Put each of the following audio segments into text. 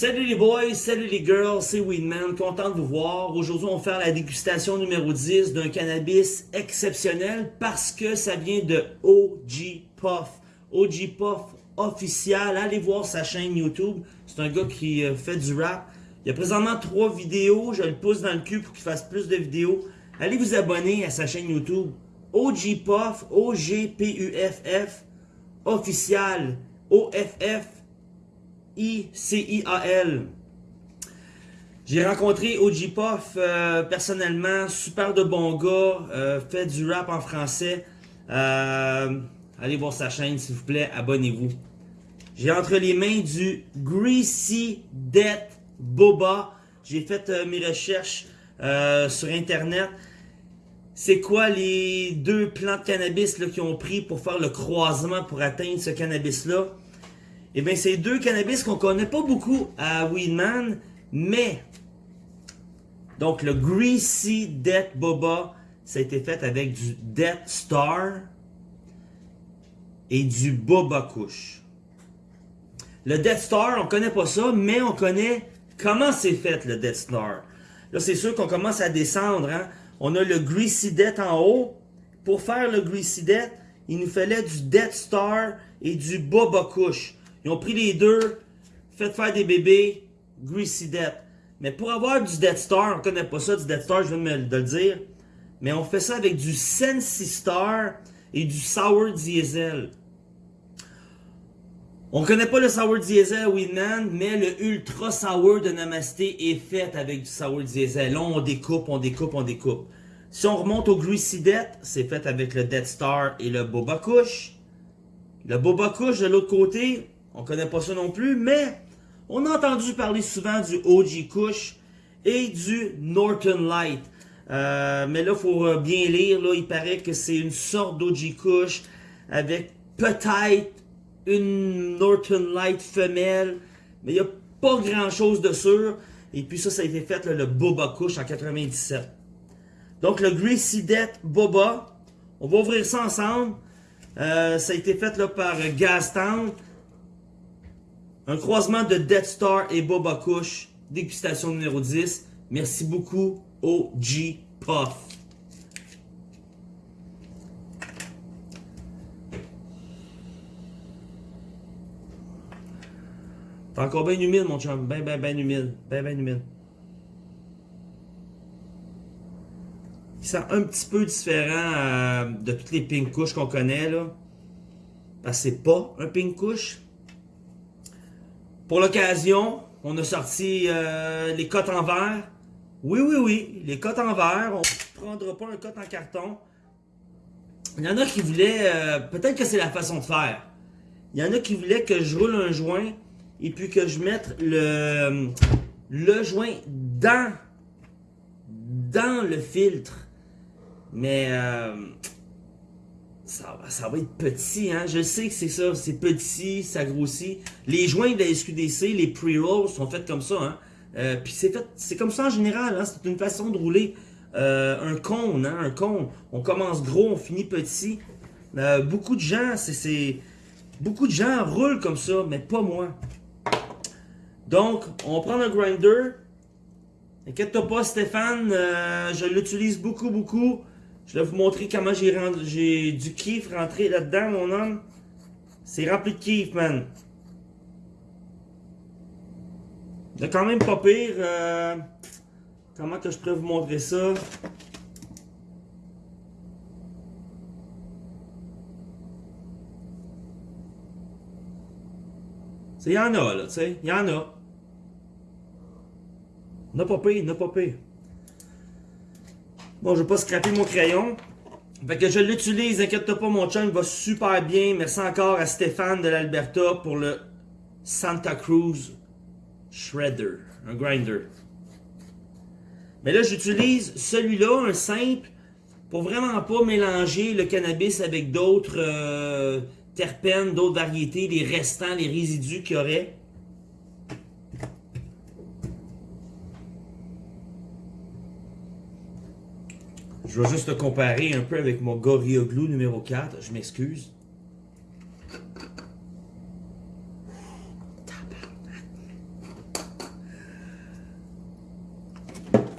Salut les boys, salut les girls, c'est Weedman, content de vous voir. Aujourd'hui, on va faire la dégustation numéro 10 d'un cannabis exceptionnel parce que ça vient de OG Puff. OG Puff officiel, allez voir sa chaîne YouTube. C'est un gars qui euh, fait du rap. Il y a présentement trois vidéos, je le pousse dans le cul pour qu'il fasse plus de vidéos. Allez vous abonner à sa chaîne YouTube. OG Puff, O-G-P-U-F-F, official, O-F-F, I-C-I-A-L. J'ai rencontré OG Puff euh, personnellement, super de bon gars, euh, fait du rap en français. Euh, allez voir sa chaîne s'il vous plaît, abonnez-vous. J'ai entre les mains du Greasy Death Boba. J'ai fait mes recherches sur internet. C'est quoi les deux plants de cannabis qu'ils ont pris pour faire le croisement pour atteindre ce cannabis-là? Eh bien, c'est deux cannabis qu'on connaît pas beaucoup à Weedman, mais... Donc, le Greasy Death Boba, ça a été fait avec du Death Star et du Boba Kush. Le Death Star, on connaît pas ça, mais on connaît comment c'est fait le Death Star. Là, c'est sûr qu'on commence à descendre. Hein. On a le Greasy Death en haut. Pour faire le Greasy Death, il nous fallait du Death Star et du Boba Kush. Ils ont pris les deux, fait faire des bébés, Greasy Death. Mais pour avoir du Death Star, on connaît pas ça, du Death Star, je viens de, le dire. Mais on fait ça avec du Sensi Star et du Sour Diesel. On connaît pas le Sour Diesel Winman, mais le Ultra Sour de Namasté est fait avec du Sour Diesel. Là, on découpe, on découpe, on découpe. Si on remonte au Greasy Death, c'est fait avec le Death Star et le Boba Kush. Le Boba Kush de l'autre côté, on connaît pas ça non plus, mais on a entendu parler souvent du OG Kush et du Norton Light. Euh, mais là, il faut euh, bien lire. Il paraît que c'est une sorte d'OG Kush avec peut-être une Norton Light femelle. Mais il n'y a pas grand-chose de sûr. Et puis ça, ça a été fait le Boba Kush en 97. Donc le Greasy Death Boba. On va ouvrir ça ensemble. Euh, ça a été fait là, par Gastown. Un croisement de Death Star et Boba Kush. Dégustation numéro 10. Merci beaucoup, OG Puff. T'es encore bien humide, mon chum. Ben, ben, ben humide. Ben, ben humide. Il sent un petit peu différent euh, de toutes les pink couches qu'on connaît, là. Parce que c'est pas un pink couche. Pour l'occasion, on a sorti euh, les cotes en verre. Oui, oui, oui, les cotes en verre. On ne prendra pas un cote en carton. Il y en a qui voulaient, euh, peut-être que c'est la façon de faire. Il y en a qui voulaient que je roule un joint et puis que je mette le, le joint dans, le filtre. Mais euh, ça, va être petit, hein. Je sais que c'est ça, c'est petit, ça grossit. Les joints de la SQDC, les pre-rolls sont faits comme ça, hein. Euh, puis c'est fait, c'est comme ça en général, hein. C'est une façon de rouler euh, un cône, hein, un cône. On commence gros, on finit petit. Euh, beaucoup de gens, c'est... Beaucoup de gens roulent comme ça, mais pas moi. Donc, on prend un grinder. Inquiète-toi pas, Stéphane, je l'utilise beaucoup, beaucoup. Je vais vous montrer comment j'ai du kiff rentré là-dedans, mon homme. C'est rempli de kiff, man. C'est quand même pas pire. Euh, comment que je pourrais vous montrer ça? Il y en a, là, tu sais. Il y en a. N'a pas pire, n'a pas pire. Bon, je vais pas scraper mon crayon. Fait que je l'utilise, inquiète pas, mon chum va super bien. Merci encore à Stéphane de l'Alberta pour le Santa Cruz Shredder, un grinder. Mais là, j'utilise celui-là, un simple, pour vraiment pas mélanger le cannabis avec d'autres euh, terpènes, d'autres variétés, les restants, les résidus qu'il y aurait. Je vais juste te comparer un peu avec mon Gorilla Glue numéro 4. Je m'excuse.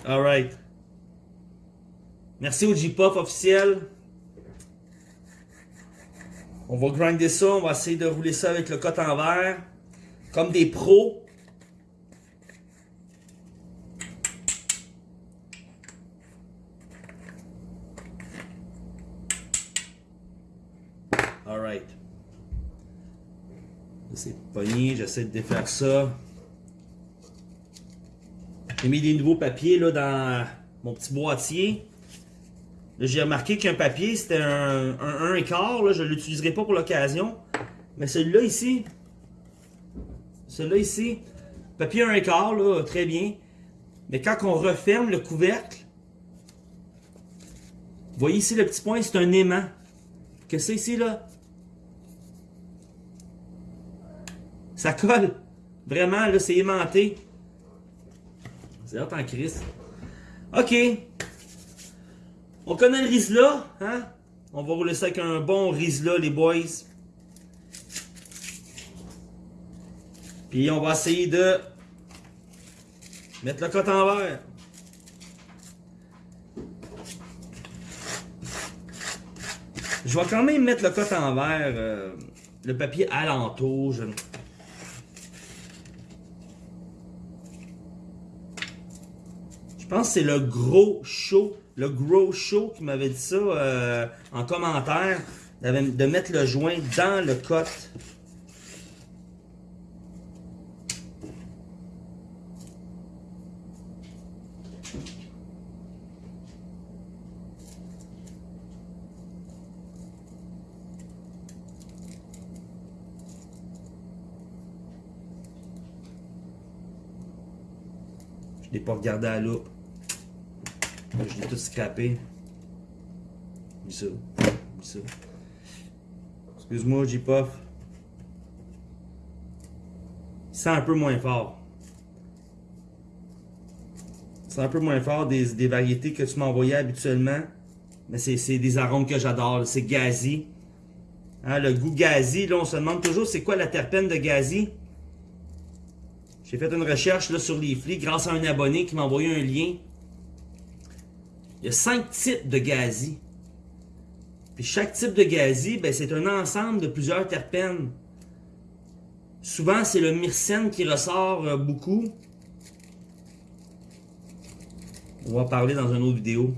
Alright. Merci au J-Pop officiel. On va grinder ça. On va essayer de rouler ça avec le cote en. Comme des pros. C'est pogné, j'essaie de défaire ça. J'ai mis des nouveaux papiers là, dans mon petit boîtier. J'ai remarqué qu'un papier, c'était un, un 1 quart. je ne l'utiliserai pas pour l'occasion. Mais celui-là ici, celui-là ici, papier 1 quart, là, très bien. Mais quand on referme le couvercle, vous voyez ici le petit point, c'est un aimant. Que c'est ici, là? Ça colle. Vraiment, là, c'est aimanté. C'est hot en crise. OK. On connaît le Rizla, hein? On va rouler ça avec un bon Rizla, les boys. Puis on va essayer de mettre le cote en verre. Je vais quand même mettre le cote en verre, euh, le papier alentour. Je... pense que c'est le gros show le Grow Show qui m'avait dit ça euh, en commentaire, de mettre le joint dans le cote. Je n'ai pas regardé à l'eau. Je l'ai tout scrappé. ça. ça. Excuse-moi, J-Puff. C'est un peu moins fort. C'est un peu moins fort des, variétés que tu m'envoyais habituellement. Mais c'est des arômes que j'adore. C'est gazi. Hein, le goût gazi, là, on se demande toujours c'est quoi la terpène de gazi. J'ai fait une recherche là, sur les flics grâce à un abonné qui m'a envoyé un lien. Il y a cinq types de gazi. Puis chaque type de gazi, ben, c'est un ensemble de plusieurs terpènes. Souvent, c'est le myrcène qui ressort euh, beaucoup. On va parler dans une autre vidéo.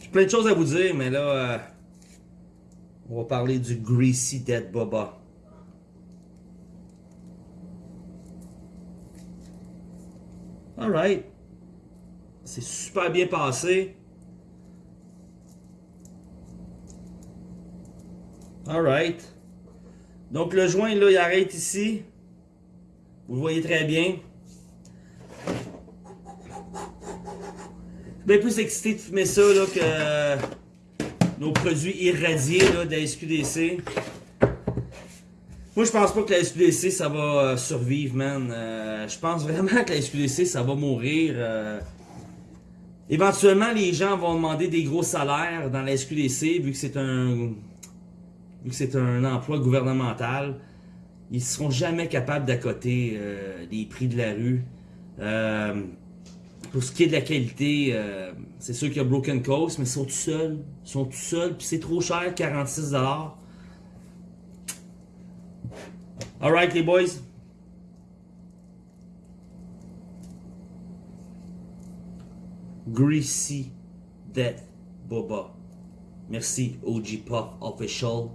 J'ai plein de choses à vous dire, mais là... On va parler du Greasy Dead Boba. Alright. C'est super bien passé. Alright. Donc le joint là, il arrête ici. Vous le voyez très bien. Je suis bien plus excité de fumer ça là, que nos produits irradiés là, de la SQDC. Moi, je pense pas que la SQDC, ça va euh, survivre, man. Euh, je pense vraiment que la SQDC, ça va mourir. Euh. Éventuellement, les gens vont demander des gros salaires dans la SQDC, vu que c'est un... Vu que c'est un emploi gouvernemental. Ils seront jamais capables d'accoter les prix de la rue. Pour ce qui est de la qualité, euh, c'est sûr qu'il y a Broken Coast, mais ils sont tout seuls. Ils sont tout seuls, puis c'est trop cher, 46$. Alright les boys. Greasy Death Boba. Merci OG Puff Official.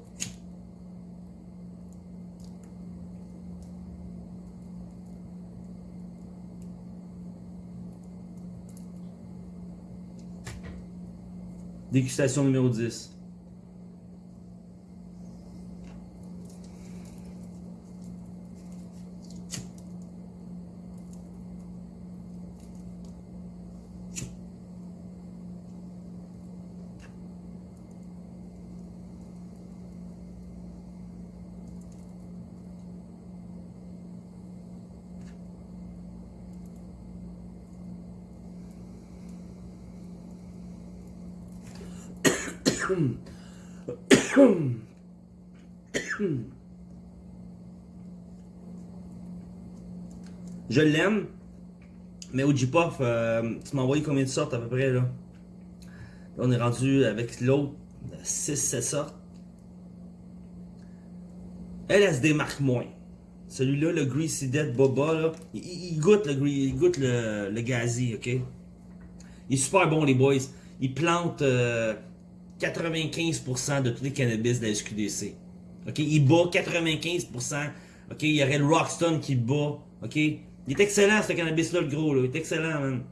Dégustation numéro 10. Je l'aime, mais au euh, tu m'as envoyé combien de sortes à peu près là? là on est rendu avec l'autre 6-7 sortes. LSD marque moins. Celui-là, le Greasy Dead Boba, là, il, goûte, le, il goûte le, le gazi, ok? Il est super bon, les boys. Il plante euh, 95% de tous les cannabis de la SQDC. Ok? Il bat 95%. Ok? Il y aurait le Rockstone qui bat. Ok? Il est excellent, ce cannabis-là, le gros, là. Il est excellent, man.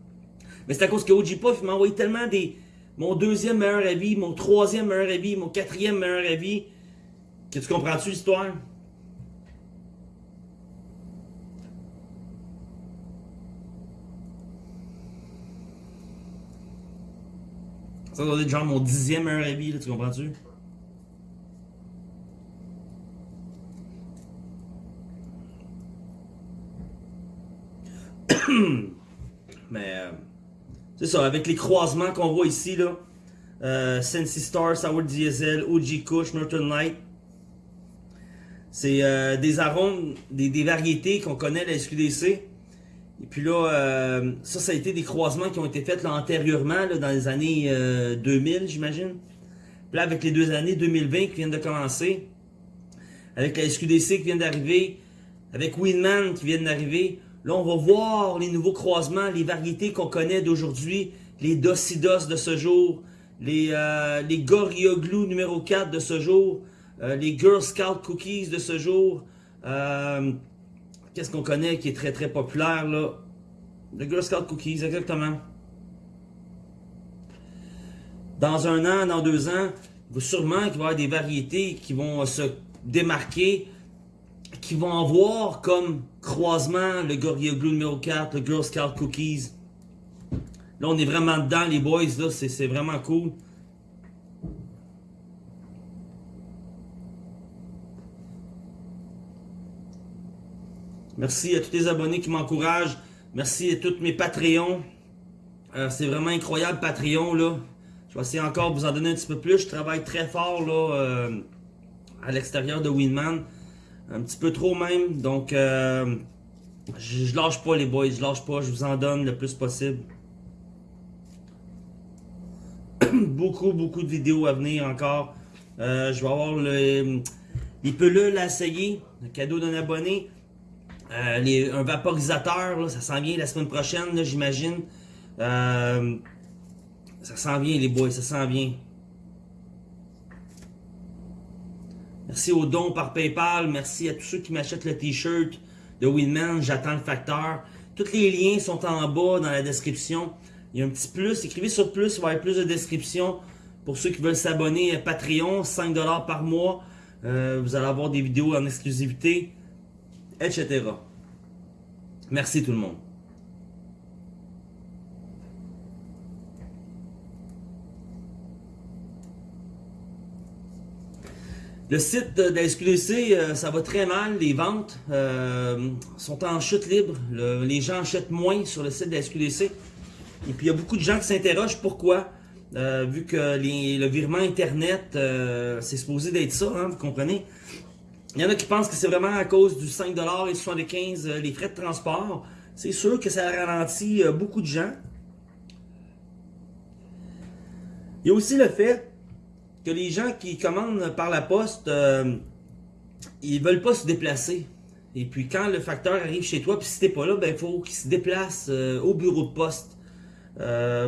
Mais c'est à cause que OG Puff, m'a envoyé tellement des. Mon deuxième meilleur avis, mon troisième meilleur avis, mon quatrième meilleur avis. Que tu comprends-tu l'histoire? Ça doit être genre mon dixième avis, là, tu comprends-tu? Mais euh, c'est ça, avec les croisements qu'on voit ici, là, euh, Sensi Star, Sour Diesel, OG Kush, Northern Light, c'est euh, des arômes, des, des variétés qu'on connaît à la SQDC. Et puis là, euh, ça, ça a été des croisements qui ont été faits là, antérieurement, là, dans les années euh, 2000, j'imagine. Puis là, avec les deux années 2020 qui viennent de commencer, avec la SQDC qui vient d'arriver, avec Winman qui vient d'arriver, là, on va voir les nouveaux croisements, les variétés qu'on connaît d'aujourd'hui, les Docidos de ce jour, les, euh, les numéro 4 de ce jour, euh, les Girl Scout Cookies de ce jour, euh, Qu'est-ce qu'on connaît qui est très très populaire là? Le Girl Scout Cookies, exactement. Dans un an, dans deux ans, sûrement qu'il va y avoir des variétés qui vont se démarquer, qui vont avoir comme croisement le Gorilla Glue numéro 4, le Girl Scout Cookies. Là, on est vraiment dedans, les boys, là, c'est vraiment cool. Merci à tous les abonnés qui m'encouragent. Merci à tous mes Patreons. Euh, c'est vraiment incroyable, Patreon, là. Je vais essayer encore de vous en donner un petit peu plus. Je travaille très fort, là, euh, à l'extérieur de Winman. Un petit peu trop même. Donc, euh, je, je lâche pas, les boys. Je lâche pas. Je vous en donne le plus possible. beaucoup, beaucoup de vidéos à venir encore. Je vais avoir le, les pelules à essayer. Le cadeau d'un abonné. Euh, un vaporisateur, ça s'en vient la semaine prochaine, j'imagine. Euh, ça s'en vient, les boys, ça s'en vient. Merci aux dons par PayPal. Merci à tous ceux qui m'achètent le t-shirt de Winman. J'attends le facteur. Tous les liens sont en bas dans la description. Il y a un petit plus. Écrivez sur plus, il va y avoir plus de description. Pour ceux qui veulent s'abonner à Patreon, 5$ par mois. Euh, vous allez avoir des vidéos en exclusivité etc. Merci tout le monde. Le site de la SQDC, euh, ça va très mal. Les ventes euh, sont en chute libre. Le- les gens achètent moins sur le site de la SQDC. Et puis il y a beaucoup de gens qui s'interrogent pourquoi. Euh, vu que le virement Internet, euh, c'est supposé d'être ça, hein, vous comprenez? Il y en a qui pensent que c'est vraiment à cause du 5$ et 75$ euh, les frais de transport. C'est sûr que ça ralentit euh, beaucoup de gens. Il y a aussi le fait que les gens qui commandent par la poste, euh, ils veulent pas se déplacer. Et puis quand le facteur arrive chez toi, puis si t'es pas là, ben il faut qu'il se déplace euh, au bureau de poste.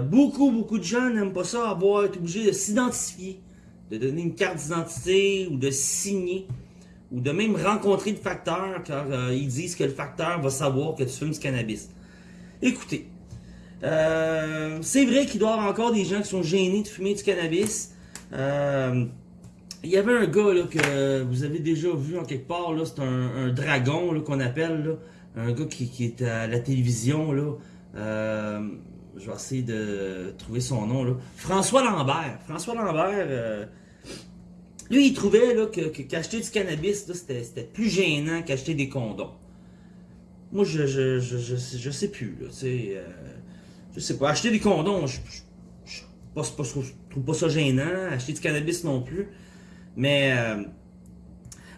Beaucoup, beaucoup de gens n'aiment pas ça, avoir été obligé de s'identifier, de donner une carte d'identité ou de signer ou de même rencontrer le facteur car euh, ils disent que le facteur va savoir que tu fumes du cannabis. Écoutez, euh, c'est vrai qu'il doit y avoir encore des gens qui sont gênés de fumer du cannabis. Euh, il y avait un gars là, que vous avez déjà vu en quelque part, c'est un, dragon qu'on appelle, un gars qui, qui est à la télévision. Là. Je vais essayer de trouver son nom. Là. François Lambert. François Lambert, lui, il trouvait que, qu'acheter du cannabis, c'était, plus gênant qu'acheter des condoms. Moi, je, je, je, je, je sais plus. Là, tu sais, euh, je sais pas. Acheter des condoms, je, je trouve pas ça gênant. Acheter du cannabis non plus. Mais euh,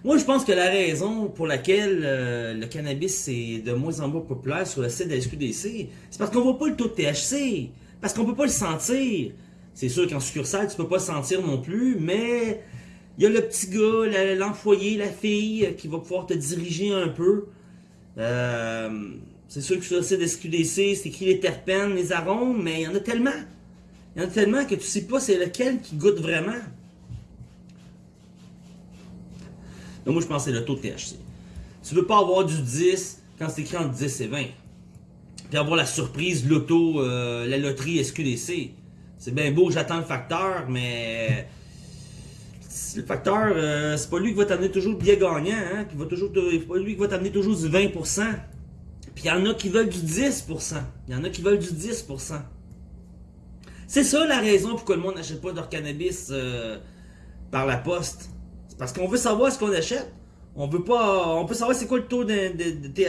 Moi, je pense que la raison pour laquelle euh, le cannabis est de moins en moins populaire sur le site de la SQDC, c'est parce qu'on voit pas le taux de THC, parce qu'on peut pas le sentir. C'est sûr qu'en succursale, tu peux pas le sentir non plus, mais il y a le petit gars, l'employé, la fille qui va pouvoir te diriger un peu. Euh, c'est sûr que sur le site SQDC, c'est écrit les terpènes, les arômes, mais il y en a tellement. Il y en a tellement que tu sais pas c'est lequel qui goûte vraiment. Donc moi, je pense que c'est le taux de THC. Tu veux pas avoir du 10 quand c'est écrit entre 10 et 20. Puis avoir la surprise, l'auto, euh, la loterie SQDC. C'est bien beau, j'attends le facteur, mais le facteur, euh, c'est pas lui qui va t'amener toujours le billet gagnant, hein, qui va toujours c'est pas lui qui va t'amener toujours du 20%. Puis il y en a qui veulent du 10%. Il y en a qui veulent du 10%. C'est ça la raison pourquoi le monde n'achète pas leur cannabis euh, par la poste. C'est parce qu'on veut savoir ce qu'on achète. On veut pas. On peut savoir c'est quoi le taux de, de, de THC.